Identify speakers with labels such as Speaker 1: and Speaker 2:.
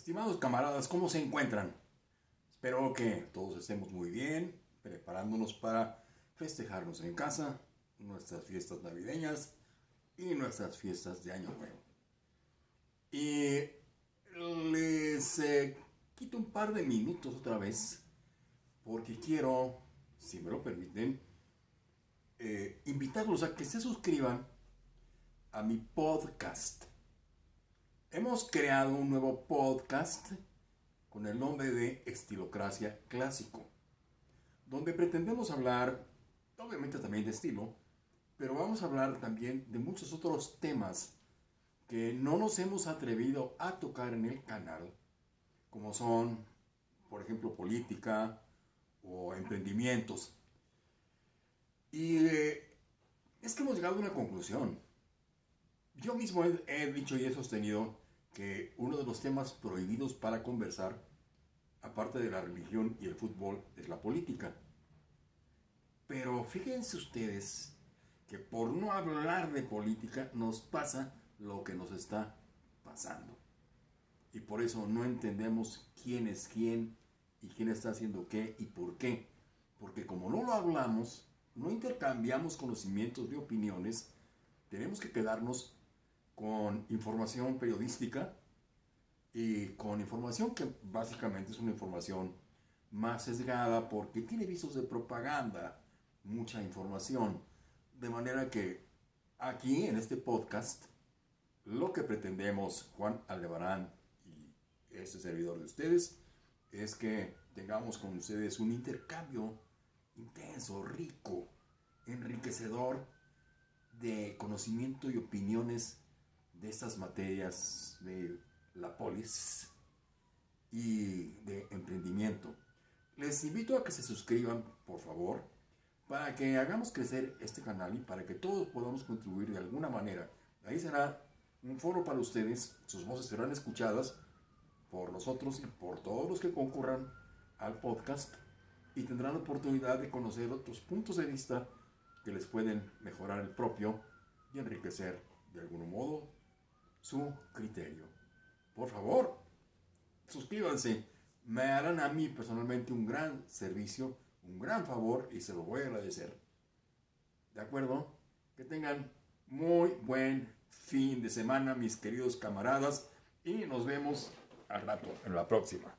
Speaker 1: Estimados camaradas, ¿cómo se encuentran? Espero que todos estemos muy bien, preparándonos para festejarnos en casa, nuestras fiestas navideñas y nuestras fiestas de Año Nuevo. Y les eh, quito un par de minutos otra vez, porque quiero, si me lo permiten, eh, invitarlos a que se suscriban a mi podcast Hemos creado un nuevo podcast con el nombre de Estilocracia Clásico, donde pretendemos hablar, obviamente también de estilo, pero vamos a hablar también de muchos otros temas que no nos hemos atrevido a tocar en el canal, como son, por ejemplo, política o emprendimientos. Y eh, es que hemos llegado a una conclusión. Yo mismo he, dicho y he sostenido que uno de los temas prohibidos para conversar, aparte de la religión y el fútbol, es la política. Pero fíjense ustedes que por no hablar de política nos pasa lo que nos está pasando. Y por eso no entendemos quién es quién y quién está haciendo qué y por qué. Porque como no lo hablamos, no intercambiamos conocimientos ni opiniones, tenemos que quedarnos con información periodística y con información que básicamente es una información más sesgada porque tiene visos de propaganda, mucha información. De manera que aquí en este podcast lo que pretendemos Juan Aldebarán y este servidor de ustedes es que tengamos con ustedes un intercambio intenso, rico, enriquecedor de conocimiento y opiniones de estas materias de la polis y de emprendimiento. Les invito a que se suscriban, por favor, para que hagamos crecer este canal y para que todos podamos contribuir de alguna manera. Ahí será un foro para ustedes, sus voces serán escuchadas por nosotros y por todos los que concurran al podcast y tendrán la oportunidad de conocer otros puntos de vista que les pueden mejorar el propio y enriquecer de algún modo su criterio. Por favor, suscríbanse. Me harán a mí personalmente un gran servicio, un gran favor y se lo voy a agradecer. ¿De acuerdo? Que tengan muy buen fin de semana, mis queridos camaradas, y nos vemos al rato, en la próxima.